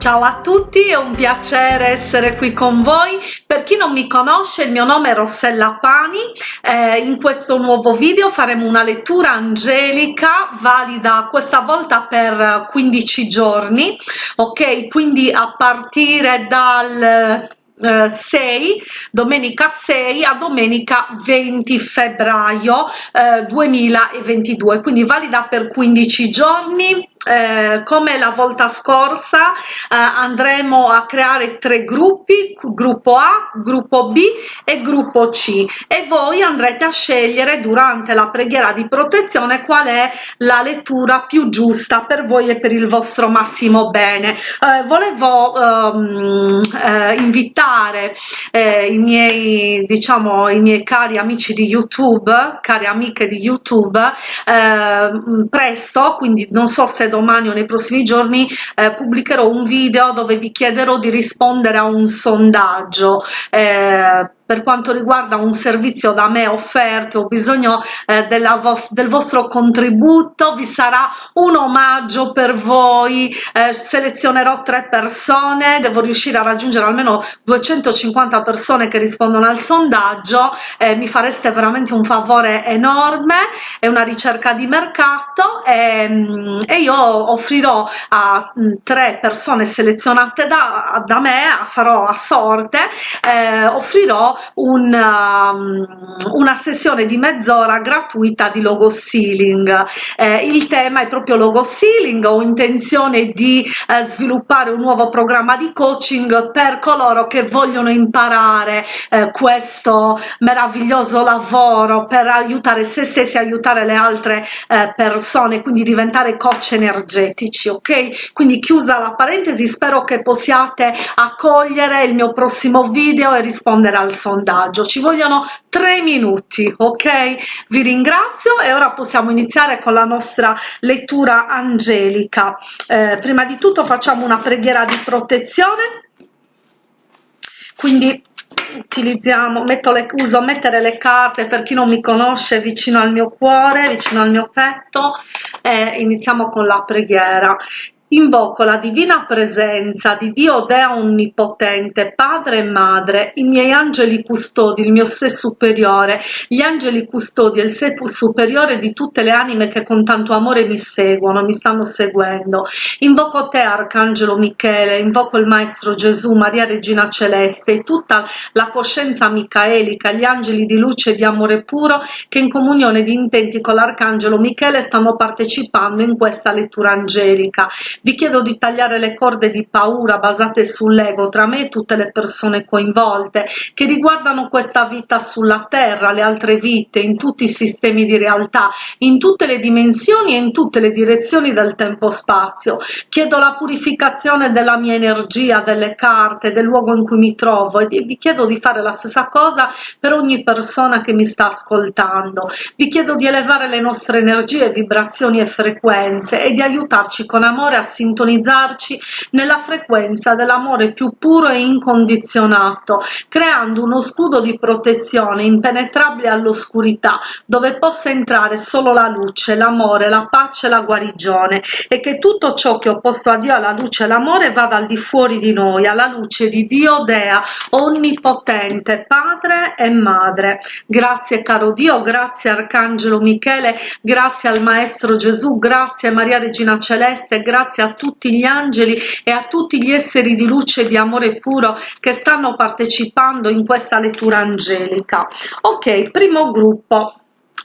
Ciao a tutti, è un piacere essere qui con voi. Per chi non mi conosce, il mio nome è Rossella Pani. Eh, in questo nuovo video faremo una lettura angelica valida questa volta per 15 giorni, ok? Quindi a partire dal 6 eh, domenica 6 a domenica 20 febbraio eh, 2022 quindi valida per 15 giorni eh, come la volta scorsa eh, andremo a creare tre gruppi gruppo A gruppo B e gruppo C. E voi andrete a scegliere durante la preghiera di protezione qual è la lettura più giusta per voi e per il vostro massimo bene. Eh, volevo ehm, eh, invitare eh, i miei diciamo i miei cari amici di youtube cari amiche di youtube ehm, presto quindi non so se domani o nei prossimi giorni eh, pubblicherò un video dove vi chiederò di rispondere a un sondaggio. Eh, per quanto riguarda un servizio da me offerto ho bisogno eh, vos del vostro contributo. Vi sarà un omaggio per voi. Eh, selezionerò tre persone. Devo riuscire a raggiungere almeno 250 persone che rispondono al sondaggio. Eh, mi fareste veramente un favore enorme. È una ricerca di mercato. E, mm, e io offrirò a mm, tre persone selezionate da, da me farò a sorte. Eh, offrirò un, um, una sessione di mezz'ora gratuita di logo sealing eh, il tema è proprio logo sealing ho intenzione di eh, sviluppare un nuovo programma di coaching per coloro che vogliono imparare eh, questo meraviglioso lavoro per aiutare se stessi aiutare le altre eh, persone quindi diventare coach energetici ok? Quindi chiusa la parentesi spero che possiate accogliere il mio prossimo video e rispondere al sondaggio. Ci vogliono tre minuti ok? Vi ringrazio e ora possiamo iniziare con la nostra lettura angelica. Eh, prima di tutto facciamo una preghiera di protezione. Quindi utilizziamo metto le uso mettere le carte per chi non mi conosce vicino al mio cuore vicino al mio petto e iniziamo con la preghiera Invoco la divina presenza di Dio Dea Onnipotente, Padre e Madre, i miei angeli custodi, il mio sé superiore, gli angeli custodi e il sé superiore di tutte le anime che con tanto amore mi seguono, mi stanno seguendo. Invoco te, Arcangelo Michele, invoco il Maestro Gesù, Maria Regina Celeste e tutta la coscienza micaelica, gli angeli di luce e di amore puro che in comunione di intenti con l'Arcangelo Michele stanno partecipando in questa lettura angelica vi chiedo di tagliare le corde di paura basate sull'ego tra me e tutte le persone coinvolte che riguardano questa vita sulla terra le altre vite in tutti i sistemi di realtà in tutte le dimensioni e in tutte le direzioni del tempo-spazio chiedo la purificazione della mia energia delle carte del luogo in cui mi trovo e vi chiedo di fare la stessa cosa per ogni persona che mi sta ascoltando. Vi chiedo di elevare le nostre energie vibrazioni e frequenze e di aiutarci con amore a sintonizzarci nella frequenza dell'amore più puro e incondizionato, creando uno scudo di protezione impenetrabile all'oscurità, dove possa entrare solo la luce, l'amore, la pace e la guarigione, e che tutto ciò che è opposto a Dio, alla luce e l'amore, vada al di fuori di noi, alla luce di Dio Dea, onnipotente, Padre e Madre. Grazie caro Dio, grazie Arcangelo Michele, grazie al Maestro Gesù, grazie Maria Regina Celeste, grazie grazie a tutti gli angeli e a tutti gli esseri di luce e di amore puro che stanno partecipando in questa lettura angelica. Ok primo gruppo.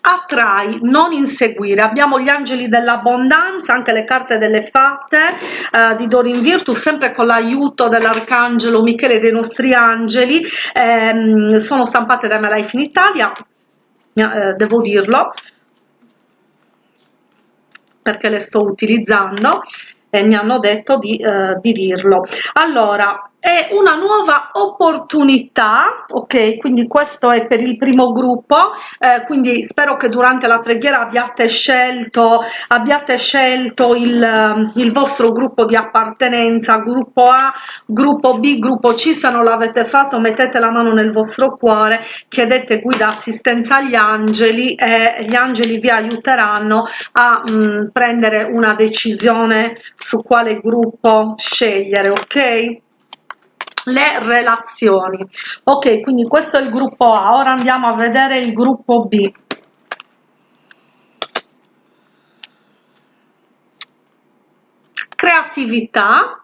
Attrai non inseguire. Abbiamo gli angeli dell'abbondanza anche le carte delle fatte eh, di Dorin Virtus sempre con l'aiuto dell'arcangelo Michele dei nostri angeli ehm, sono stampate da Me Life in Italia eh, devo dirlo perché le sto utilizzando e mi hanno detto di, eh, di dirlo. Allora è una nuova opportunità ok? Quindi questo è per il primo gruppo eh, quindi spero che durante la preghiera abbiate scelto abbiate scelto il, il vostro gruppo di appartenenza gruppo a gruppo b gruppo c. Se non l'avete fatto mettete la mano nel vostro cuore chiedete guida assistenza agli angeli e gli angeli vi aiuteranno a mh, mm, prendere una decisione su quale gruppo scegliere ok le relazioni. Ok quindi questo è il gruppo a. Ora andiamo a vedere il gruppo b. Creatività.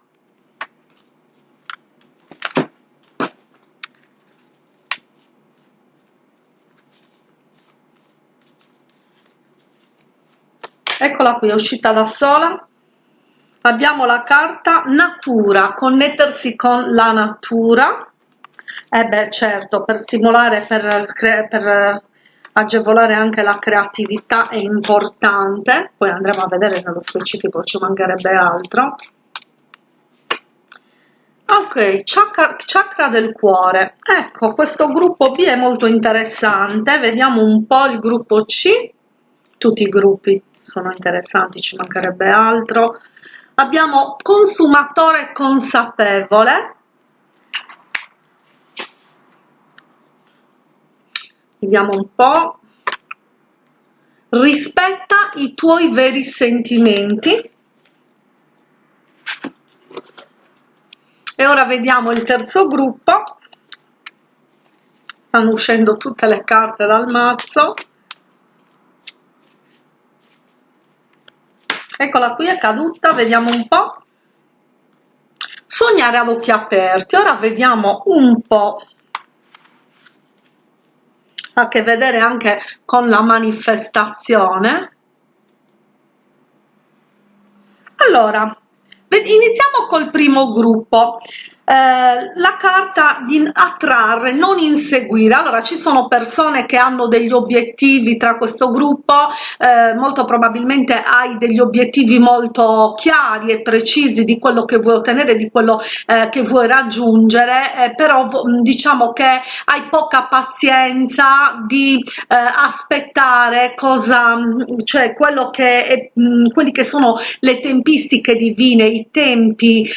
Eccola qui è uscita da sola abbiamo la carta natura connettersi con la natura. E eh beh certo per stimolare per, per agevolare anche la creatività è importante. Poi andremo a vedere nello specifico ci mancherebbe altro. Ok chakra, chakra del cuore. Ecco questo gruppo b è molto interessante. Vediamo un po il gruppo c. Tutti i gruppi sono interessanti ci mancherebbe altro abbiamo consumatore consapevole. Vediamo un po' rispetta i tuoi veri sentimenti. E ora vediamo il terzo gruppo. Stanno uscendo tutte le carte dal mazzo eccola qui è caduta vediamo un po. Sognare ad occhi aperti. Ora vediamo un po. A che vedere anche con la manifestazione. Allora iniziamo col primo gruppo la carta di attrarre non inseguire. Allora ci sono persone che hanno degli obiettivi tra questo gruppo eh, molto probabilmente hai degli obiettivi molto chiari e precisi di quello che vuoi ottenere di quello eh, che vuoi raggiungere eh, però diciamo che hai poca pazienza di eh, aspettare cosa cioè quello che è, mh, quelli che sono le tempistiche divine i tempi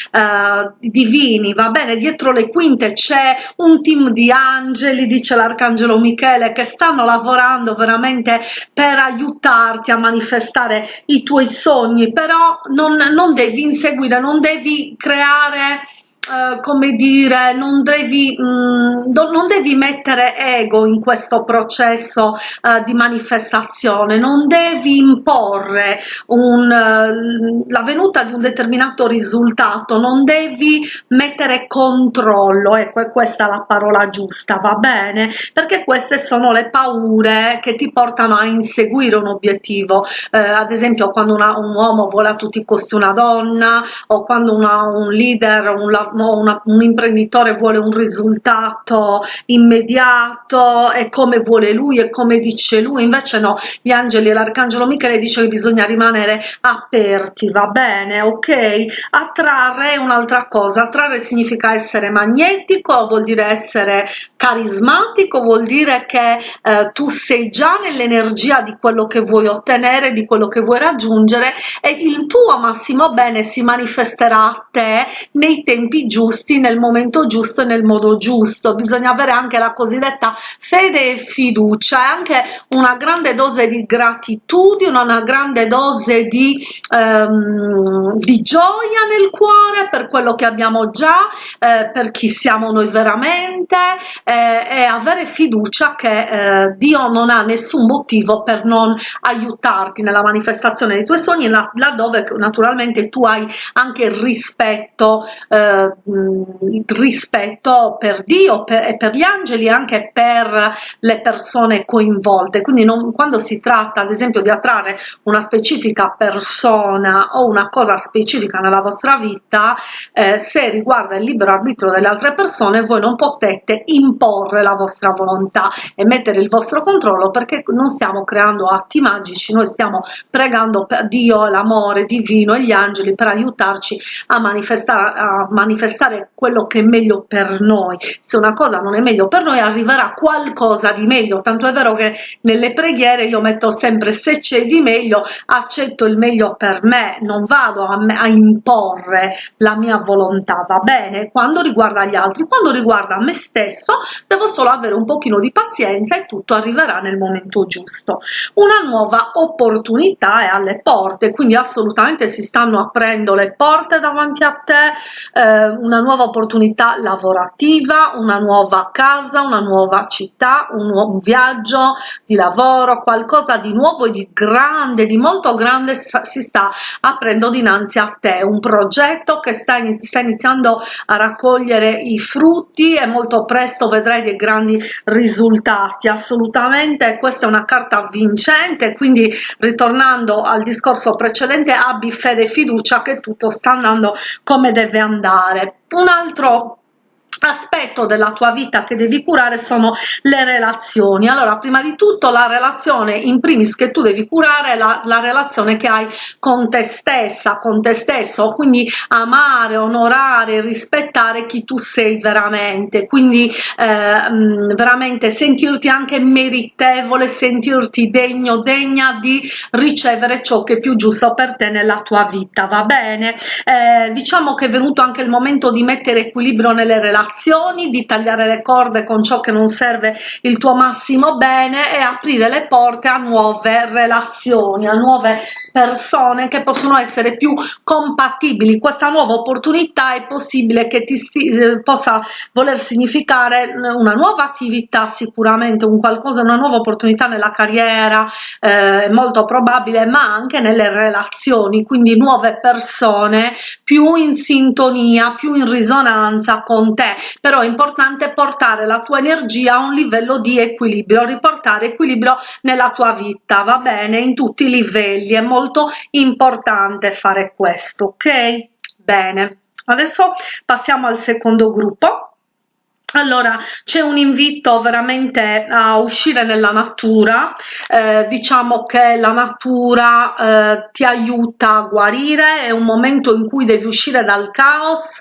divini va bene dietro le quinte c'è un team di angeli dice l'arcangelo michele che stanno lavorando veramente per aiutarti a manifestare i tuoi sogni. Però non, non devi inseguire non devi creare Uh, come dire non devi mh, mm, non devi mettere ego in questo processo uh, di manifestazione. Non devi imporre un, uh, la venuta di un determinato risultato. Non devi mettere controllo. Ecco è questa la parola giusta va bene? Perché queste sono le paure che ti portano a inseguire un obiettivo. Ad esempio quando una, un uomo vuole a tutti i costi una donna o quando una, un leader un, una, un imprenditore vuole un risultato immediato e come vuole lui e come dice lui. Invece no gli angeli e l'arcangelo michele dice che bisogna rimanere aperti va bene ok? Attrarre è un'altra cosa. Attrarre significa essere magnetico vuol dire essere carismatico vuol dire che eh, tu sei già nell'energia di quello che vuoi ottenere di quello che vuoi raggiungere e il tuo massimo bene si manifesterà a te nei tempi giusti nel momento giusto e nel modo giusto. Bisogna avere anche la cosiddetta fede e fiducia e anche una grande dose di gratitudine una grande dose di, ehm, di gioia nel cuore per quello che abbiamo già eh, per chi siamo noi veramente eh, e avere fiducia che eh, Dio non ha nessun motivo per non aiutarti nella manifestazione dei tuoi sogni laddove naturalmente tu hai anche il rispetto eh, rispetto per Dio per, e per gli angeli anche per le persone coinvolte. Quindi non, quando si tratta ad esempio di attrarre una specifica persona o una cosa specifica nella vostra vita eh, se riguarda il libero arbitrio delle altre persone voi non potete imporre la vostra volontà e mettere il vostro controllo perché non stiamo creando atti magici noi stiamo pregando per Dio l'amore divino e gli angeli per aiutarci a manifestare a manifestare manifestare quello che è meglio per noi. Se una cosa non è meglio per noi arriverà qualcosa di meglio. Tanto è vero che nelle preghiere io metto sempre se c'è di meglio accetto il meglio per me. Non vado a, me, a imporre la mia volontà. Va bene? Quando riguarda gli altri quando riguarda me stesso devo solo avere un pochino di pazienza e tutto arriverà nel momento giusto. Una nuova opportunità è alle porte quindi assolutamente si stanno aprendo le porte davanti a te eh, una nuova opportunità lavorativa una nuova casa una nuova città un nuovo viaggio di lavoro qualcosa di nuovo e di grande di molto grande si sta aprendo dinanzi a te. Un progetto che sta, sta iniziando a raccogliere i frutti e molto presto vedrai dei grandi risultati. Assolutamente questa è una carta vincente quindi ritornando al discorso precedente abbi fede e fiducia che tutto sta andando come deve andare un altro aspetto della tua vita che devi curare sono le relazioni. Allora prima di tutto la relazione in primis che tu devi curare è la, la relazione che hai con te stessa con te stesso. Quindi amare onorare rispettare chi tu sei veramente. Quindi eh, mm, veramente sentirti anche meritevole sentirti degno degna di ricevere ciò che è più giusto per te nella tua vita va bene? Eh, diciamo che è venuto anche il momento di mettere equilibrio nelle relazioni relazioni, di tagliare le corde con ciò che non serve il tuo massimo bene e aprire le porte a nuove relazioni, a nuove persone che possono essere più compatibili. Questa nuova opportunità è possibile che ti eh, possa voler significare una nuova attività sicuramente un qualcosa una nuova opportunità nella carriera eh, molto probabile ma anche nelle relazioni. Quindi nuove persone più in sintonia più in risonanza con te. Però è importante portare la tua energia a un livello di equilibrio riportare equilibrio nella tua vita va bene? In tutti i livelli è molto importante fare questo ok? Bene adesso passiamo al secondo gruppo allora c'è un invito veramente a uscire nella natura eh, diciamo che la natura eh, ti aiuta a guarire è un momento in cui devi uscire dal caos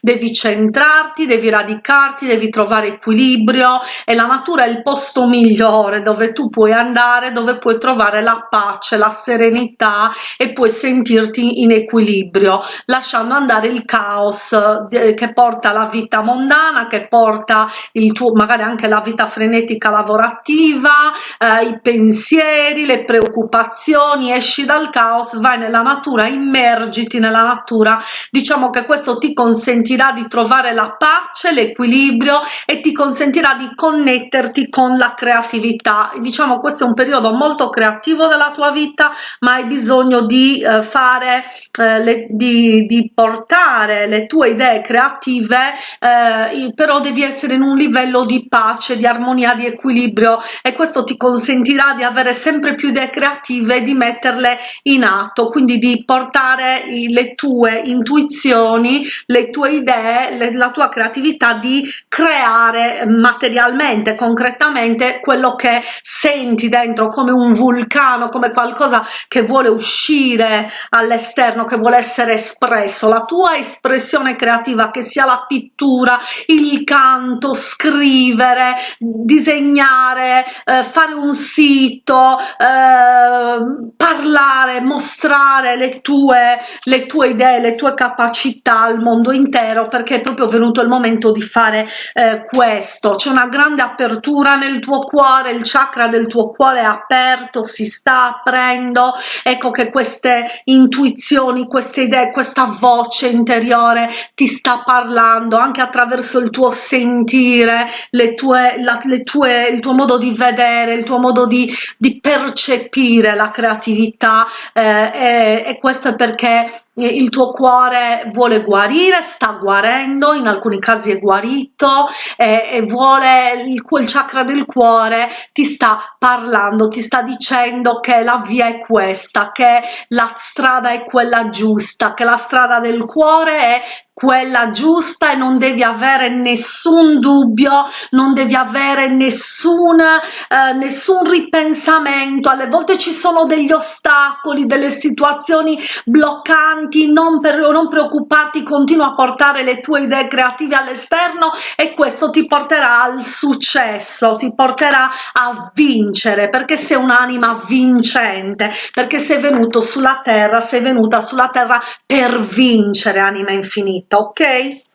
devi centrarti devi radicarti devi trovare equilibrio e la natura è il posto migliore dove tu puoi andare dove puoi trovare la pace la serenità e puoi sentirti in equilibrio lasciando andare il caos eh, che porta la vita mondana che porta porta il tuo magari anche la vita frenetica lavorativa eh, i pensieri le preoccupazioni esci dal caos vai nella natura immergiti nella natura. Diciamo che questo ti consentirà di trovare la pace l'equilibrio e ti consentirà di connetterti con la creatività. Diciamo questo è un periodo molto creativo della tua vita ma hai bisogno di eh, fare eh, le, di, di portare le tue idee creative eh, però devi essere in un livello di pace, di armonia, di equilibrio e questo ti consentirà di avere sempre più idee creative e di metterle in atto, quindi di portare le tue intuizioni, le tue idee, le, la tua creatività di creare materialmente, concretamente quello che senti dentro come un vulcano, come qualcosa che vuole uscire all'esterno, che vuole essere espresso, la tua espressione creativa, che sia la pittura, il canto, canto, scrivere, disegnare, eh, fare un sito, eh, parlare, mostrare le tue, le tue idee, le tue capacità al mondo intero perché è proprio venuto il momento di fare eh, questo. C'è una grande apertura nel tuo cuore, il chakra del tuo cuore è aperto, si sta aprendo. Ecco che queste intuizioni, queste idee, questa voce interiore ti sta parlando anche attraverso il tuo senso sentire le tue, la, le tue, il tuo modo di vedere, il tuo modo di, di percepire la creatività eh, e, e questo è perché il tuo cuore vuole guarire, sta guarendo, in alcuni casi è guarito e, e vuole il, il chakra del cuore ti sta parlando, ti sta dicendo che la via è questa, che la strada è quella giusta, che la strada del cuore è quella giusta e non devi avere nessun dubbio non devi avere nessun eh, nessun ripensamento. Alle volte ci sono degli ostacoli delle situazioni bloccanti non per non preoccuparti continua a portare le tue idee creative all'esterno e questo ti porterà al successo ti porterà a vincere perché sei un'anima vincente perché sei venuto sulla terra sei venuta sulla terra per vincere anima infinita ok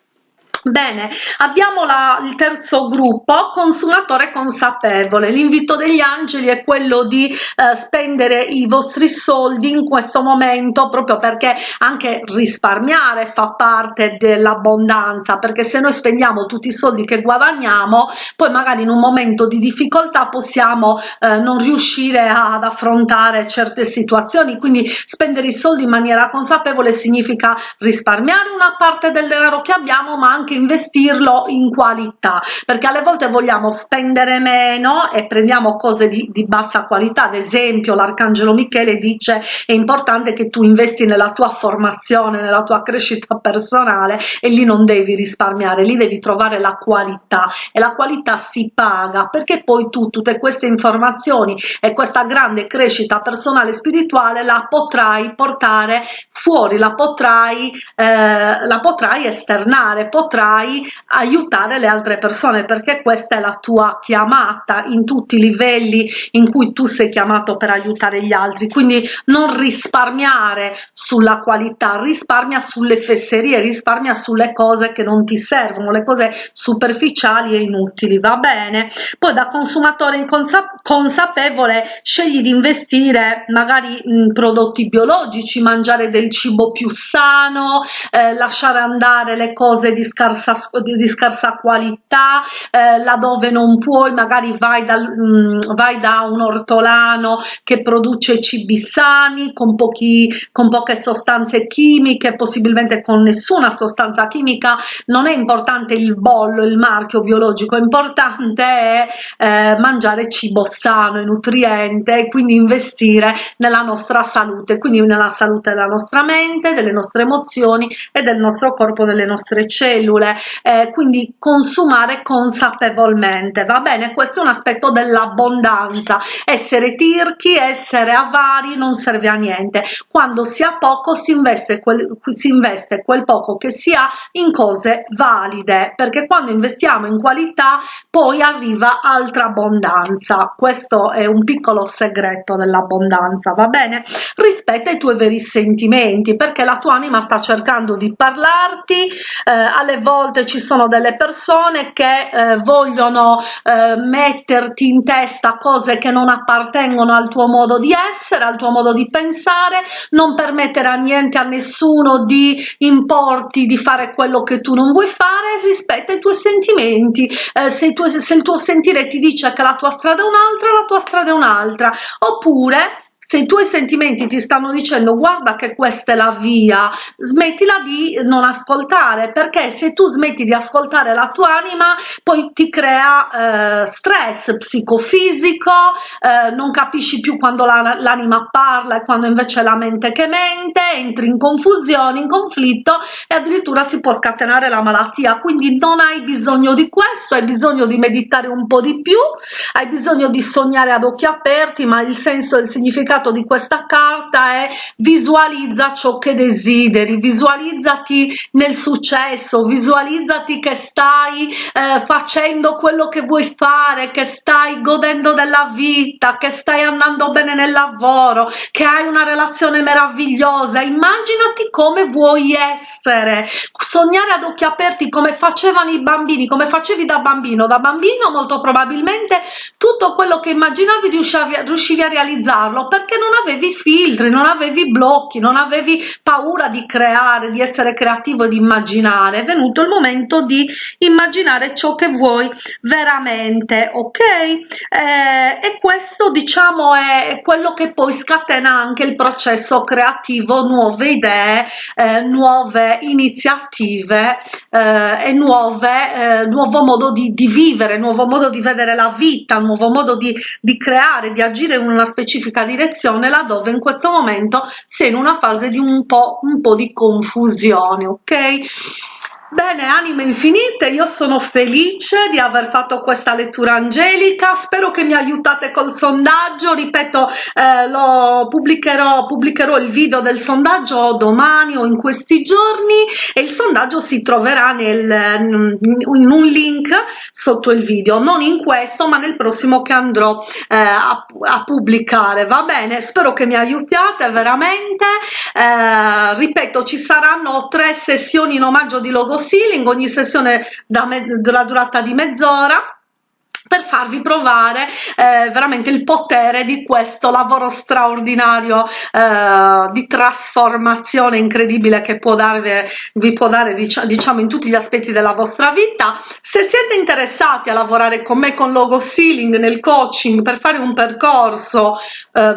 Bene, abbiamo la, il terzo gruppo, consumatore consapevole. L'invito degli angeli è quello di eh, spendere i vostri soldi in questo momento proprio perché anche risparmiare fa parte dell'abbondanza, perché se noi spendiamo tutti i soldi che guadagniamo, poi magari in un momento di difficoltà possiamo eh, non riuscire ad affrontare certe situazioni, quindi spendere i soldi in maniera consapevole significa risparmiare una parte del denaro che abbiamo, ma anche anche investirlo in qualità perché alle volte vogliamo spendere meno e prendiamo cose di, di bassa qualità. Ad esempio l'arcangelo michele dice è importante che tu investi nella tua formazione nella tua crescita personale e lì non devi risparmiare lì devi trovare la qualità e la qualità si paga perché poi tu tutte queste informazioni e questa grande crescita personale e spirituale la potrai portare fuori la potrai eh, la potrai esternare potrai potrai aiutare le altre persone perché questa è la tua chiamata in tutti i livelli in cui tu sei chiamato per aiutare gli altri. Quindi non risparmiare sulla qualità risparmia sulle fesserie risparmia sulle cose che non ti servono. Le cose superficiali e inutili va bene? Poi da consumatore inconsa consapevole scegli di investire magari in prodotti biologici mangiare del cibo più sano eh, lasciare andare le cose di scarsa scarsa, di scarsa qualità, eh, laddove non puoi magari vai, dal, mh, mm, vai da un ortolano che produce cibi sani con, pochi, con poche sostanze chimiche, possibilmente con nessuna sostanza chimica, non è importante il bollo, il marchio biologico, importante è eh, mangiare cibo sano e nutriente e quindi investire nella nostra salute, quindi nella salute della nostra mente, delle nostre emozioni e del nostro corpo, delle nostre cellule cellule eh, quindi consumare consapevolmente. Va bene? Questo è un aspetto dell'abbondanza. Essere tirchi essere avari non serve a niente. Quando si ha poco si investe quel, si investe quel poco che si ha in cose valide perché quando investiamo in qualità poi arriva altra abbondanza. Questo è un piccolo segreto dell'abbondanza va bene? Rispetta i tuoi veri sentimenti perché la tua anima sta cercando di parlarti eh, alle volte volte ci sono delle persone che eh, vogliono eh, metterti in testa cose che non appartengono al tuo modo di essere, al tuo modo di pensare, non permettere a niente, a nessuno di importi di fare quello che tu non vuoi fare, rispetta i tuoi sentimenti, eh, se, tu, se il tuo sentire ti dice che la tua strada è un'altra, la tua strada è un'altra, oppure se i tuoi sentimenti ti stanno dicendo guarda che questa è la via smettila di non ascoltare perché se tu smetti di ascoltare la tua anima poi ti crea eh, stress psicofisico eh, non capisci più quando l'anima la, parla e quando invece la mente che mente entri in confusione in conflitto e addirittura si può scatenare la malattia. Quindi non hai bisogno di questo hai bisogno di meditare un po di più hai bisogno di sognare ad occhi aperti ma il senso e il significato significato di questa carta è visualizza ciò che desideri, visualizzati nel successo, visualizzati che stai eh, facendo quello che vuoi fare, che stai godendo della vita, che stai andando bene nel lavoro, che hai una relazione meravigliosa, immaginati come vuoi essere, sognare ad occhi aperti come facevano i bambini, come facevi da bambino, da bambino molto probabilmente tutto quello che immaginavi riuscivi a, riuscivi a realizzarlo perché perché non avevi filtri, non avevi blocchi, non avevi paura di creare, di essere creativo di immaginare. È venuto il momento di immaginare ciò che vuoi veramente, ok? Eh, e questo diciamo è quello che poi scatena anche il processo creativo, nuove idee, eh, nuove iniziative eh, e nuove, eh, nuovo modo di, di, vivere, nuovo modo di vedere la vita, nuovo modo di, di creare, di agire in una specifica direzione direzione laddove in questo momento sei in una fase di un po', un po di confusione ok Bene, anime infinite, io sono felice di aver fatto questa lettura angelica, spero che mi aiutate col sondaggio, ripeto, eh, lo pubblicherò, pubblicherò il video del sondaggio domani o in questi giorni e il sondaggio si troverà nel, in un link sotto il video, non in questo ma nel prossimo che andrò eh, a, a, pubblicare, va bene? Spero che mi aiutiate veramente, eh, ripeto, ci saranno tre sessioni in omaggio di logo ceiling, ogni sessione da della durata di mezz'ora per farvi provare eh, veramente il potere di questo lavoro straordinario eh, di trasformazione incredibile che può darvi, vi può dare diciamo in tutti gli aspetti della vostra vita. Se siete interessati a lavorare con me con logo ceiling nel coaching per fare un percorso eh,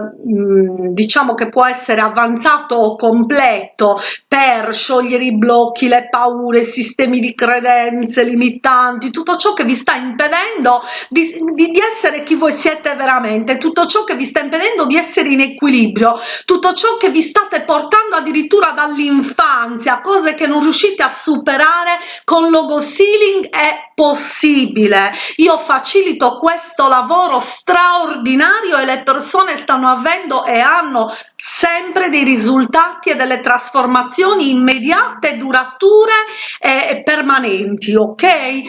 diciamo che può essere avanzato o completo per sciogliere i blocchi le paure sistemi di credenze limitanti tutto ciò che vi sta impedendo di, di, di essere chi voi siete veramente, tutto ciò che vi sta impedendo di essere in equilibrio, tutto ciò che vi state portando addirittura dall'infanzia, cose che non riuscite a superare con logo ceiling è possibile. Io facilito questo lavoro straordinario e le persone stanno avendo e hanno sempre dei risultati e delle trasformazioni immediate, durature e permanenti, ok? Eh,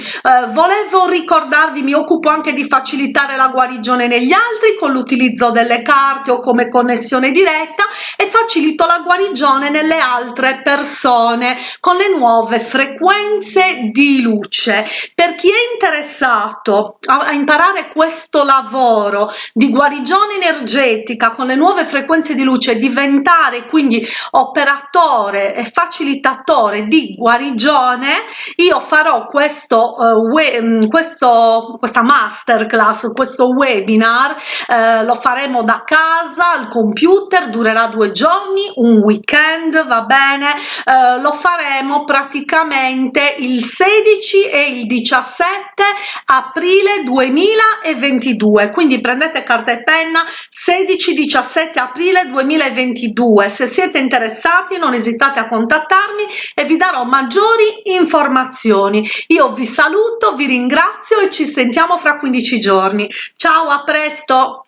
volevo ricordarvi, mi occupo anche di facilitare la guarigione negli altri con l'utilizzo delle carte o come connessione diretta e facilito la guarigione nelle altre persone con le nuove frequenze di luce. Per chi è interessato a, a imparare questo lavoro di guarigione energetica con le nuove frequenze di luce, diventare quindi operatore e facilitatore di guarigione, io farò questo, uh, we, questo questa masterclass, questo webinar, eh, lo faremo da casa al computer, durerà due giorni, un weekend, va bene, eh, lo faremo praticamente il 16 e il 17 aprile 2022, quindi prendete carta e penna 16-17 aprile 2022, se siete interessati non esitate a contattarmi e vi darò maggiori informazioni. Io vi saluto, vi ringrazio e ci sentiamo fra 15 giorni. Ciao, a presto!